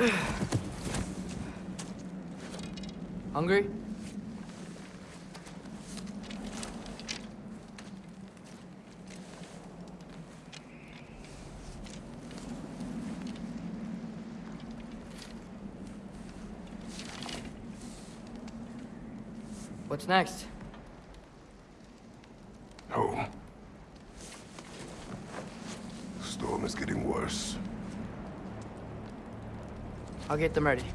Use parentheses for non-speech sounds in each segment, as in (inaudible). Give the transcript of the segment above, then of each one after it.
(sighs) Hungry? What's next? Home. Storm is getting worse. I'll get them ready.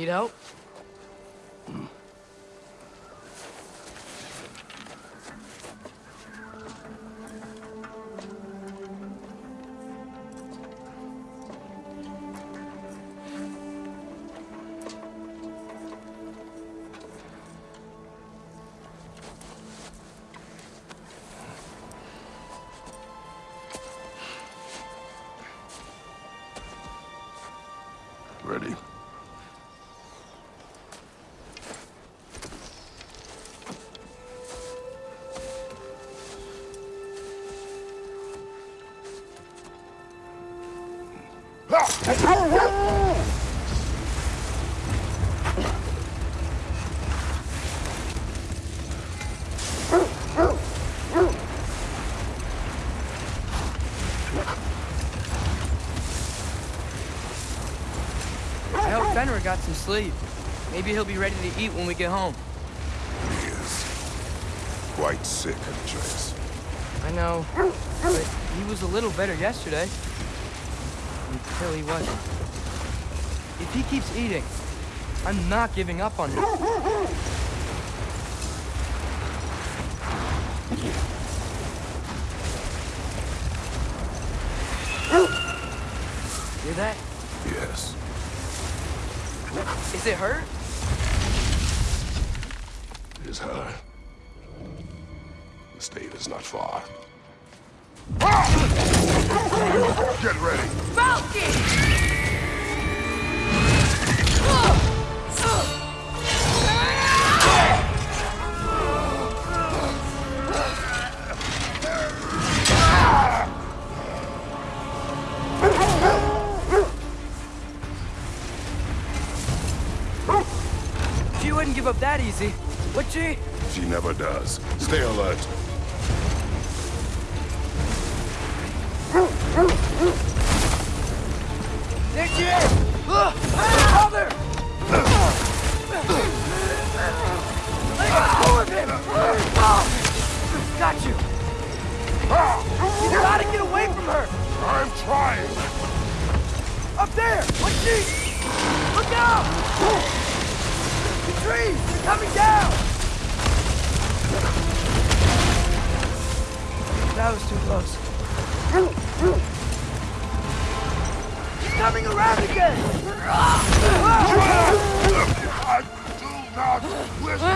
Need help? I hope Fenrir got some sleep. Maybe he'll be ready to eat when we get home. He is quite sick, Atreus. I know, but he was a little better yesterday. Until he wasn't. If he keeps eating, I'm not giving up on him. Hear that? Yes. Is it hurt? Give up that easy, would she? She never does. Stay alert. There she is! Father! Let go of him! Got you! You gotta get away from her! I'm trying! Up there! What's she? Look out! They're coming down! That was too close. He's coming around again! I do not listen!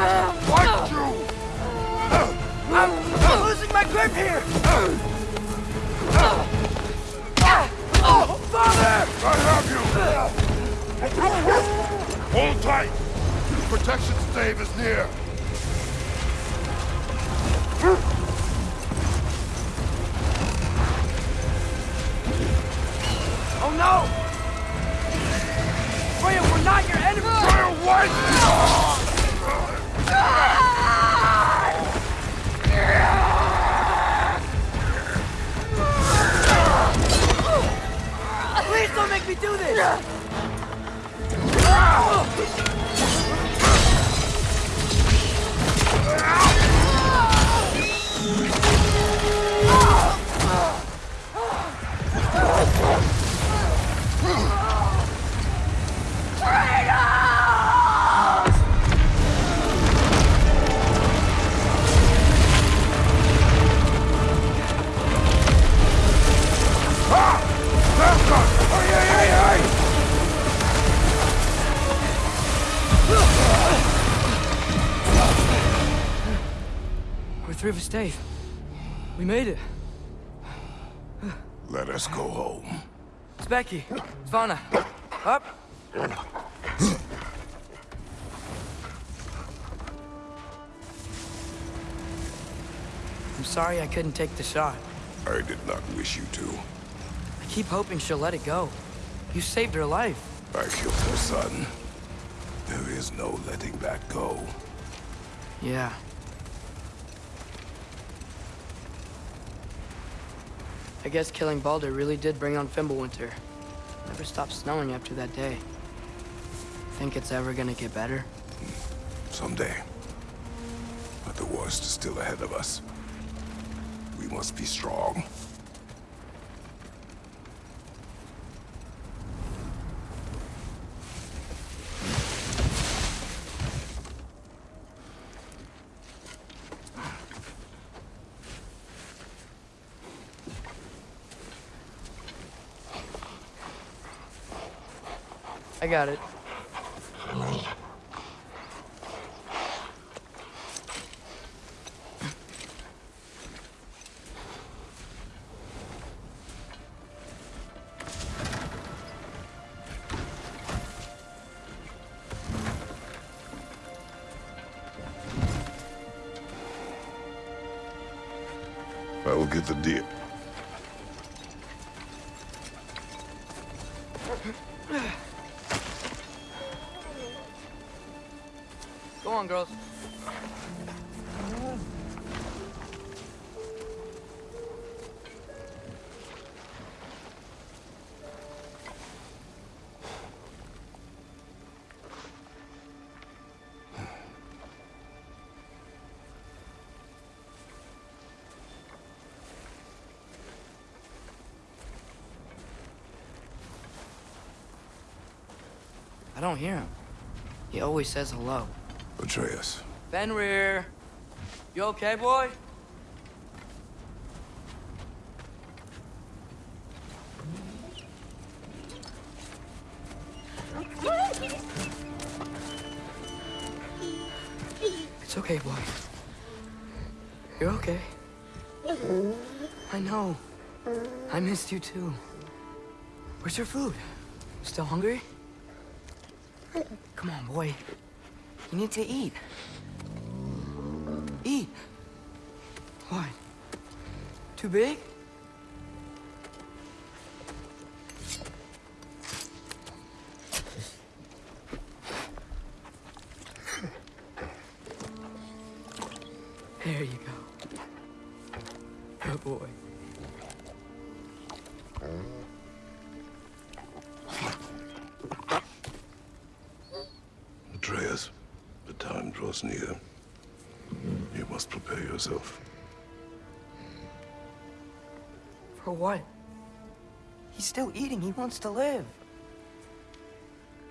Like you! I'm, I'm losing my grip here! Father! I have you! Hold tight! Protection stave is near! Dave. We made it. Let us go home. It's Becky. It's Vanna. Up. I'm sorry I couldn't take the shot. I did not wish you to. I keep hoping she'll let it go. You saved her life. I killed her son. There is no letting that go. Yeah. I guess killing Baldur really did bring on Fimbulwinter. Never stopped snowing after that day. Think it's ever gonna get better? Someday. But the worst is still ahead of us. We must be strong. Got it. I will get the deer. On, girls. I don't hear him. He always says hello. Atreus. Fenrir! You okay, boy? It's okay, boy. You're okay. I know. I missed you too. Where's your food? Still hungry? Come on, boy. You need to eat. Eat. What? Too big? There you go. Good boy. Still eating. He wants to live.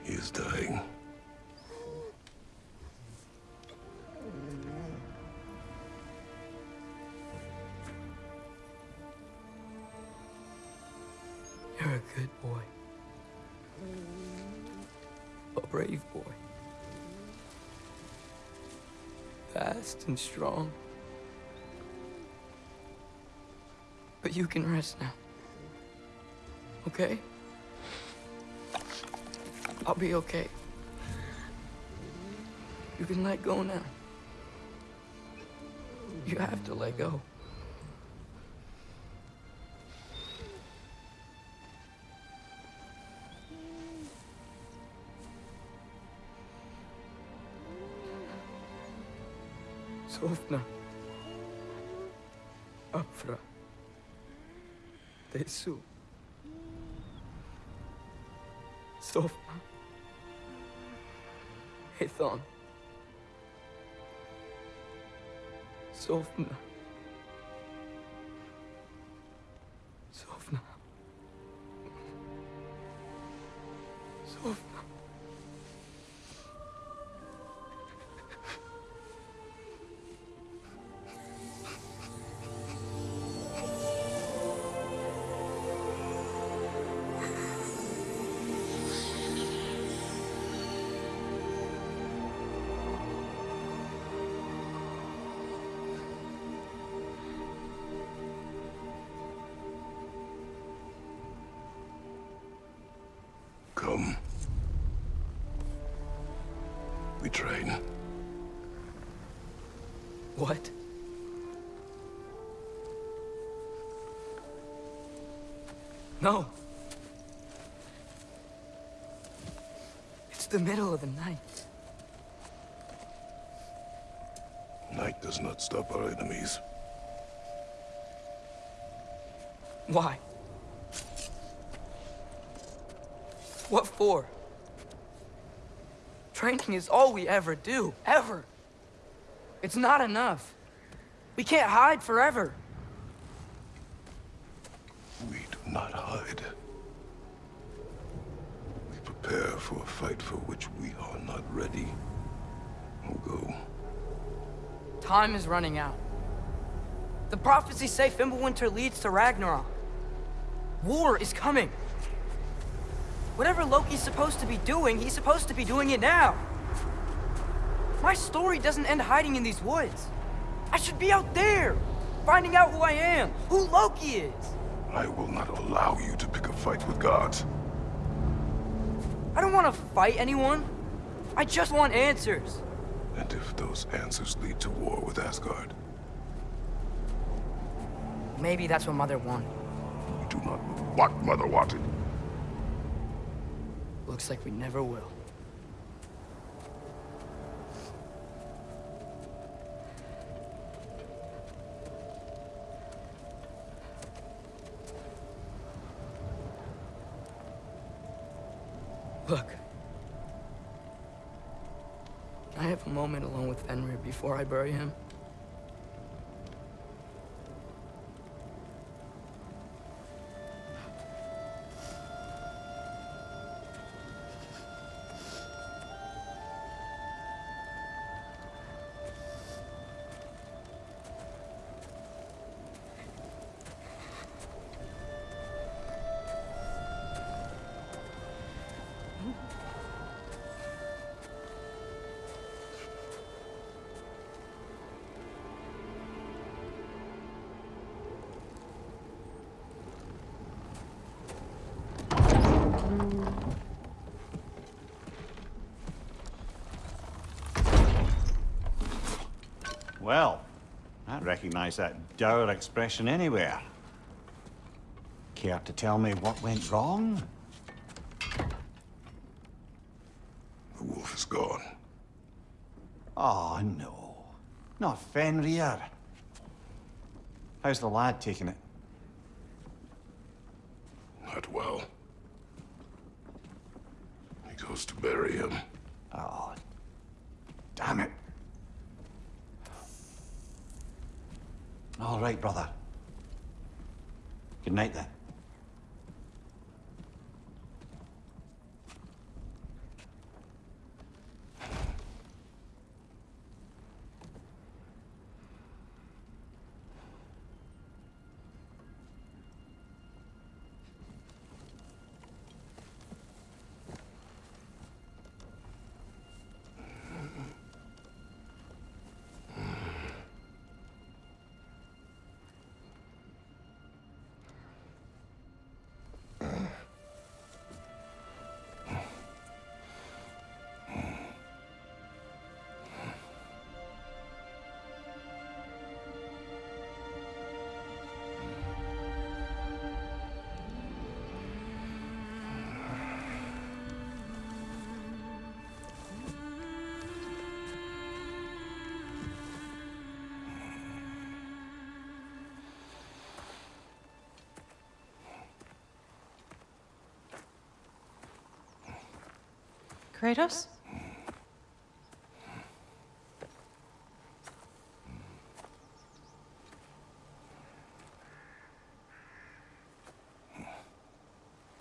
He is dying. You're a good boy. A brave boy. Fast and strong. But you can rest now. Okay? I'll be okay. You can let go now. You have to let go. Sofna. Afra. Tesu. Hathon. Sofna. Sofna. Come. We train. What? No. It's the middle of the night. Night does not stop our enemies. Why? What for? Training is all we ever do, ever. It's not enough. We can't hide forever. We do not hide. We prepare for a fight for which we are not ready. We'll go. Time is running out. The prophecies say Fimbulwinter leads to Ragnarok. War is coming. Whatever Loki's supposed to be doing, he's supposed to be doing it now. My story doesn't end hiding in these woods. I should be out there, finding out who I am, who Loki is. I will not allow you to pick a fight with gods. I don't want to fight anyone. I just want answers. And if those answers lead to war with Asgard, Maybe that's what Mother wanted. You do not know what Mother wanted. Looks like we never will. Look. Can I have a moment alone with Fenrir before I bury him? Well, I recognize that dour expression anywhere. Care to tell me what went wrong? The wolf is gone. Oh, no. Not Fenrir. How's the lad taking it? Not well. He goes to bury him. Oh, damn it. All right, brother. Good night, then. Kratos?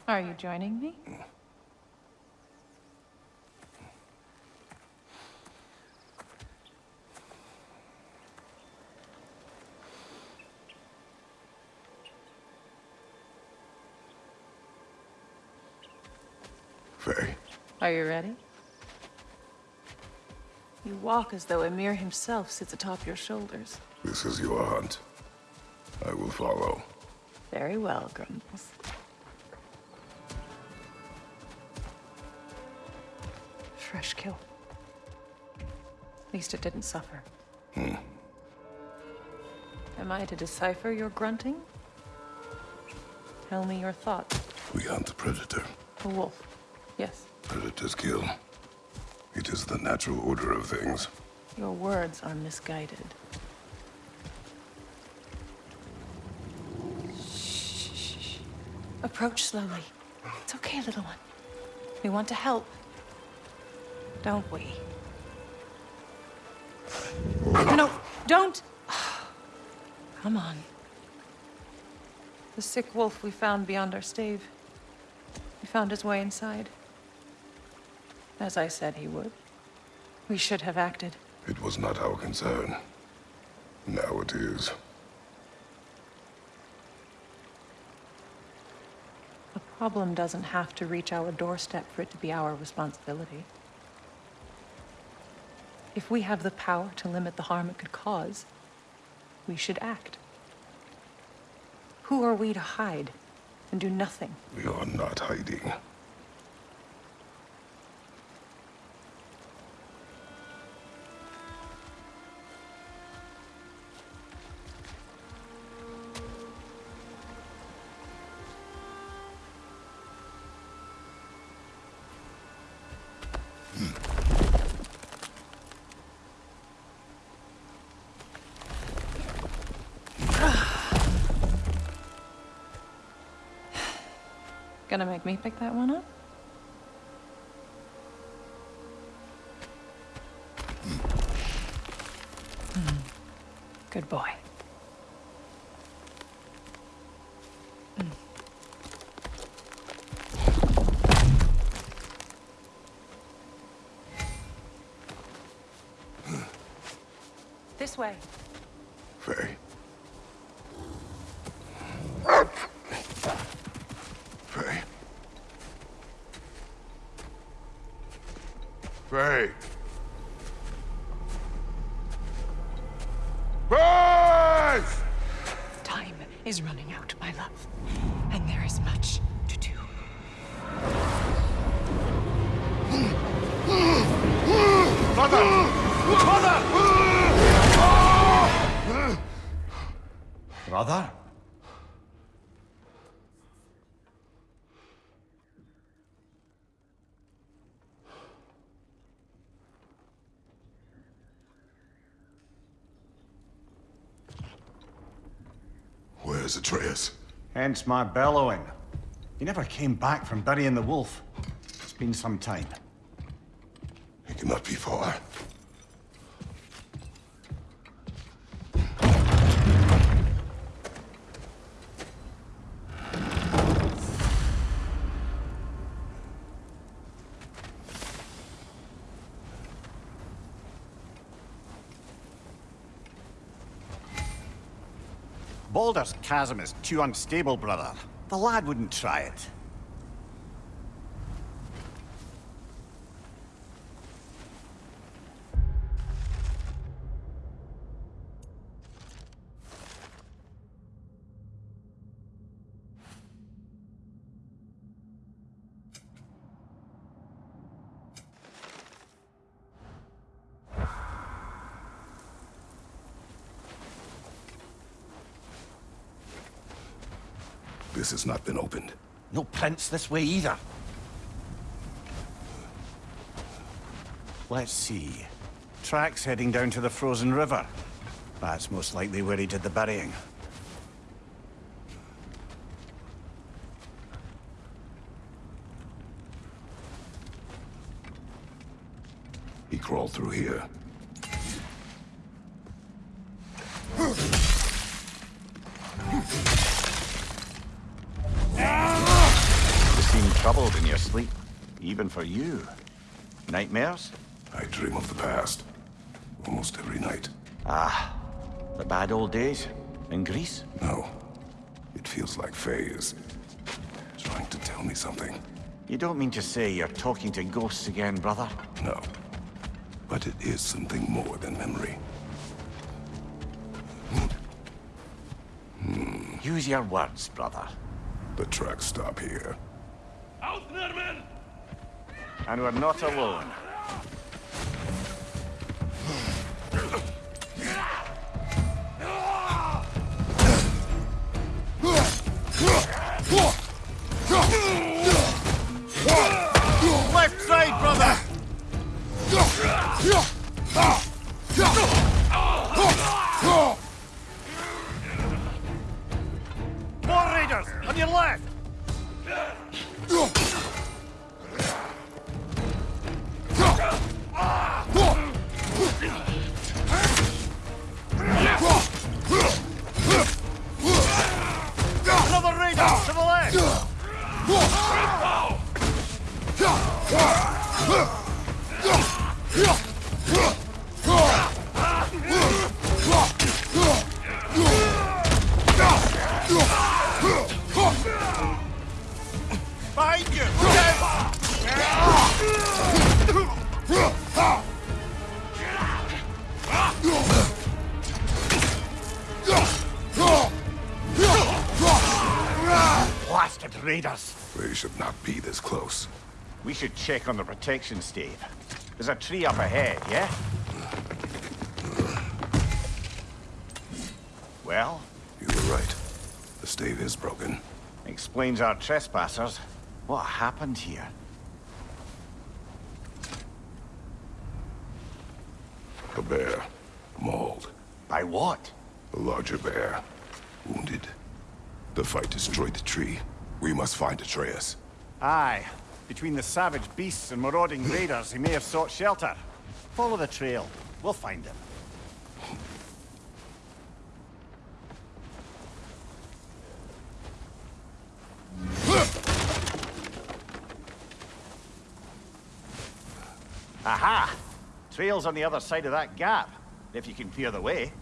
Are you joining me? Faye, Are you ready? You walk as though Ymir himself sits atop your shoulders. this is your hunt. I will follow. Very well, Grumbles. Fresh kill. At least it didn't suffer. Hmm. Am I to decipher your grunting? Tell me your thoughts. We hunt the predator. A wolf. Yes. Predators kill. It is the natural order of things. Your words are misguided. Shh. Approach slowly. It's okay, little one. We want to help. Don't we? No, don't! (sighs) Come on. The sick wolf we found beyond our stave. He found his way inside. As I said he would. We should have acted. It was not our concern. Now it is. A problem doesn't have to reach our doorstep for it to be our responsibility. If we have the power to limit the harm it could cause, we should act. Who are we to hide and do nothing? We are not hiding. Gonna make me pick that one up? Hmm. Good boy. This way. Faye. Faye. Faye. Time is running out, my love. And there is much to do. Brother? Where's Atreus? Hence my bellowing. He never came back from burying the wolf. It's been some time. He cannot be far. Baldur's chasm is too unstable, brother. The lad wouldn't try it. This has not been opened. No prints this way either. Let's see. Tracks heading down to the frozen river. That's most likely where he did the burying. He crawled through here. Sleep, even for you. Nightmares? I dream of the past. Almost every night. Ah, the bad old days? In Greece? No. It feels like Faye is... trying to tell me something. You don't mean to say you're talking to ghosts again, brother? No. But it is something more than memory. Use your words, brother. The tracks stop here. And we're not alone. Raiders! They should not be this close. We should check on the protection stave. There's a tree up ahead, yeah? Well, You were right. The stave is broken. explains our trespassers. What happened here? A bear. Mauled. By what? A larger bear. Wounded. The fight destroyed the tree. We must find Atreus. Aye. Between the savage beasts and marauding (laughs) raiders, he may have sought shelter. Follow the trail. We'll find him. Aha! Trail's on the other side of that gap, if you can clear the way.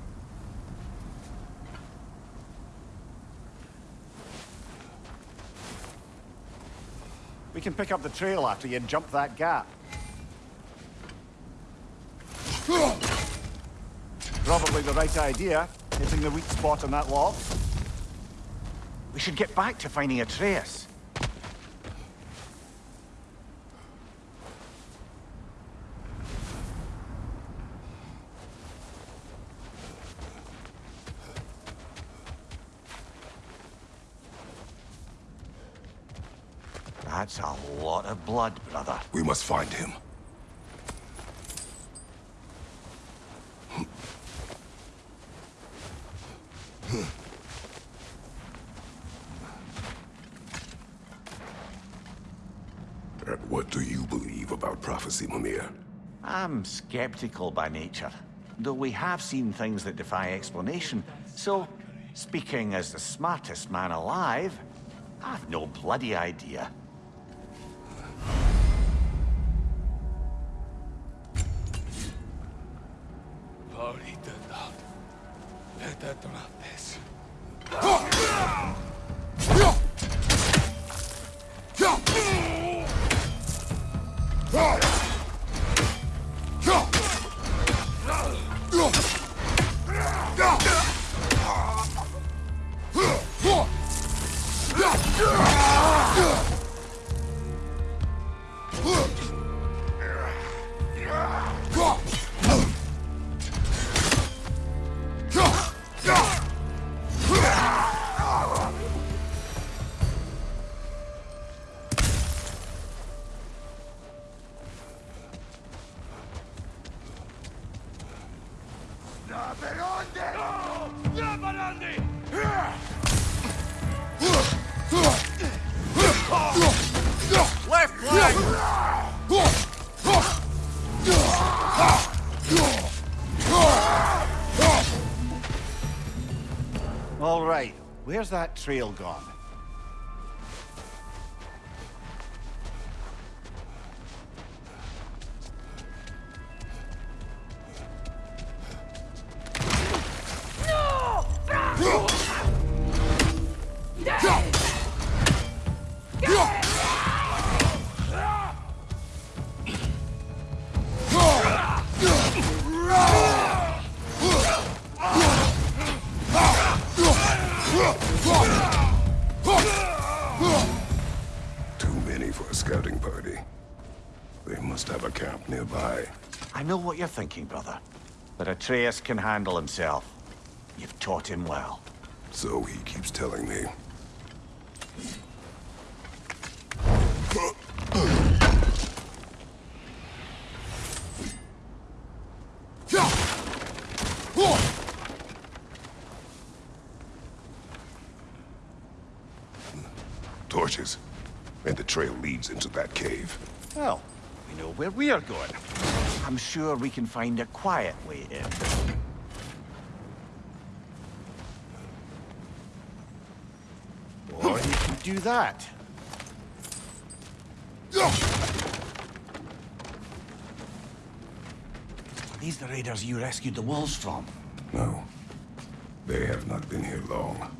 We can pick up the trail after you jump that gap. Probably the right idea, hitting the weak spot on that wall. We should get back to finding Atreus. That's a lot of blood, brother. We must find him. And what do you believe about prophecy, Mimir? I'm skeptical by nature, though we have seen things that defy explanation. So, speaking as the smartest man alive, I've no bloody idea. Left flank! Where's that trail gone? Thinking, brother. But Atreus can handle himself. You've taught him well. So he keeps telling me. Torches. And the trail leads into that cave. Well, we know where we are going. I'm sure we can find a quiet way in. Or you can do that. These the raiders you rescued the wolves from. No. They have not been here long.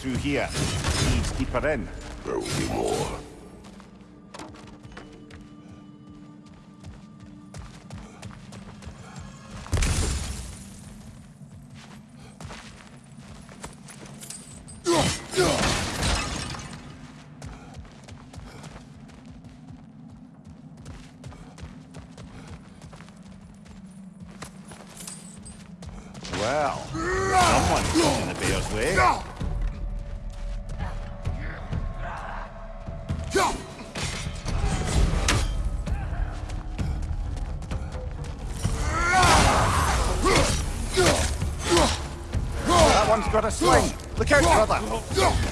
Through here. Leads deeper in. Got a sling. Look out, brother.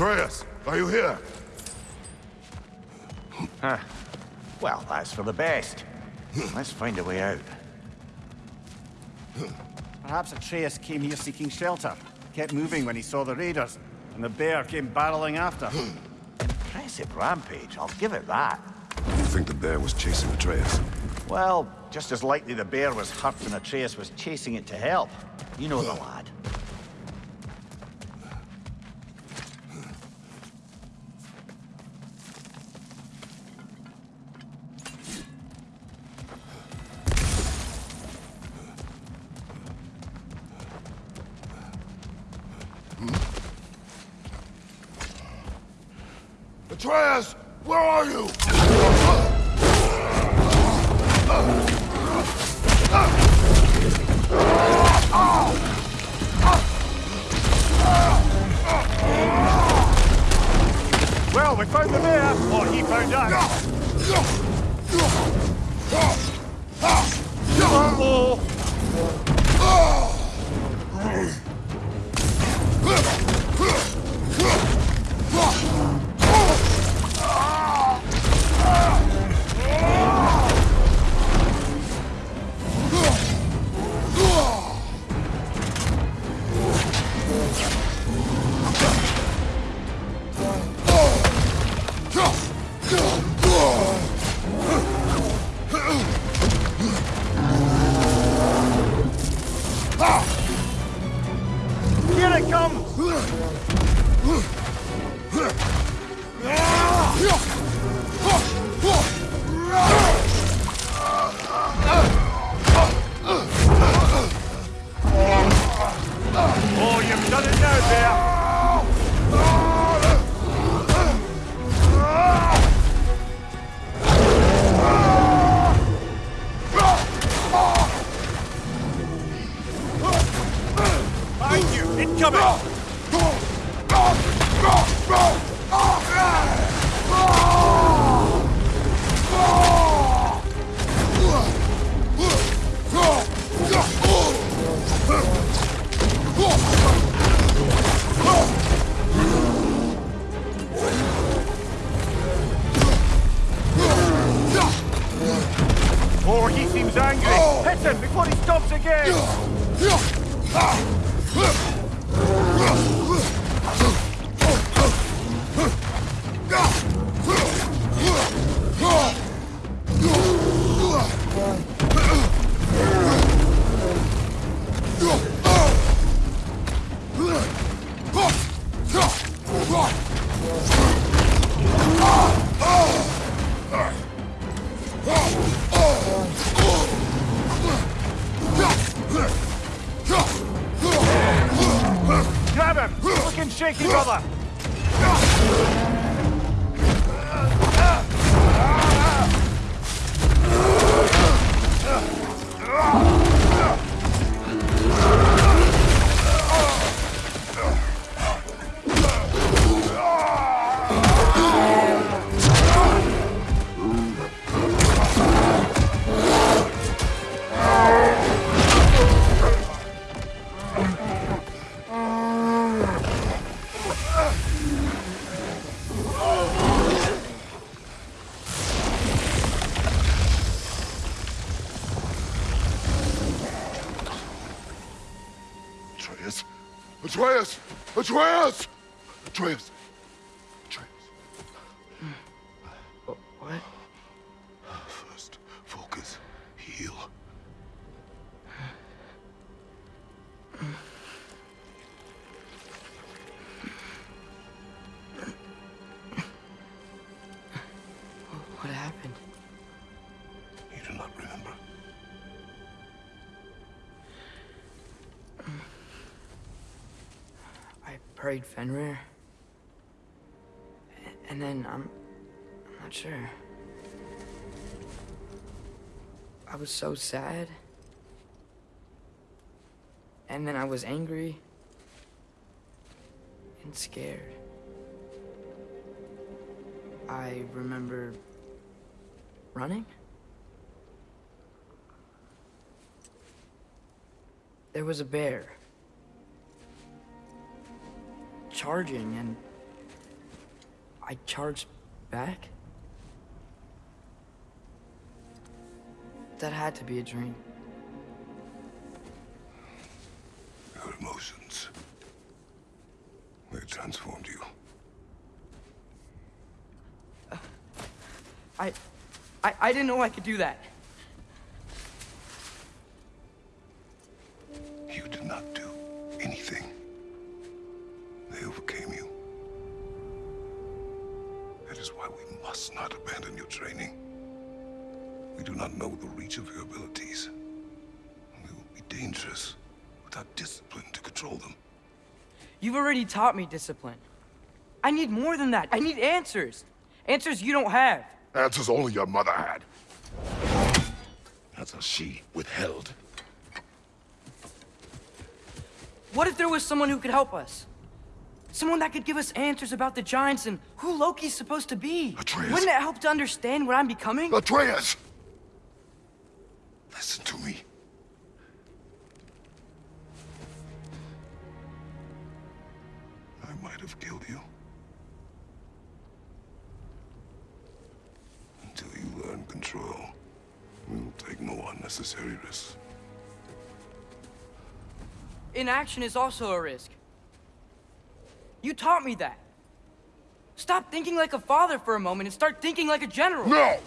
Atreus, are you here? Well, that's for the best. (laughs) Let's find a way out. Perhaps Atreus came here seeking shelter, kept moving when he saw the raiders, and the bear came barreling after. (laughs) Impressive rampage, I'll give it that. You think the bear was chasing Atreus? Well, just as likely the bear was hurt and Atreus was chasing it to help. You know the (laughs) lad. Atreus! Fenrir. And then I'm. I'm not sure. I was so sad. And then I was angry. And scared. I remember running? There was a bear. Charging, and I charged back? That had to be a dream. Your emotions. They transformed you. Uh, I, I, I didn't know I could do that. Already taught me discipline. I need more than that. I need answers. Answers you don't have. Answers only your mother had. Answers she withheld. What if there was someone who could help us? Someone that could give us answers about the Giants and who Loki's supposed to be. Atreus. Wouldn't it help to understand what I'm becoming? Atreus! Listen to me. Have killed you. Until you learn control, we will take no unnecessary risks. Inaction is also a risk. You taught me that. Stop thinking like a father for a moment and start thinking like a general. No! No.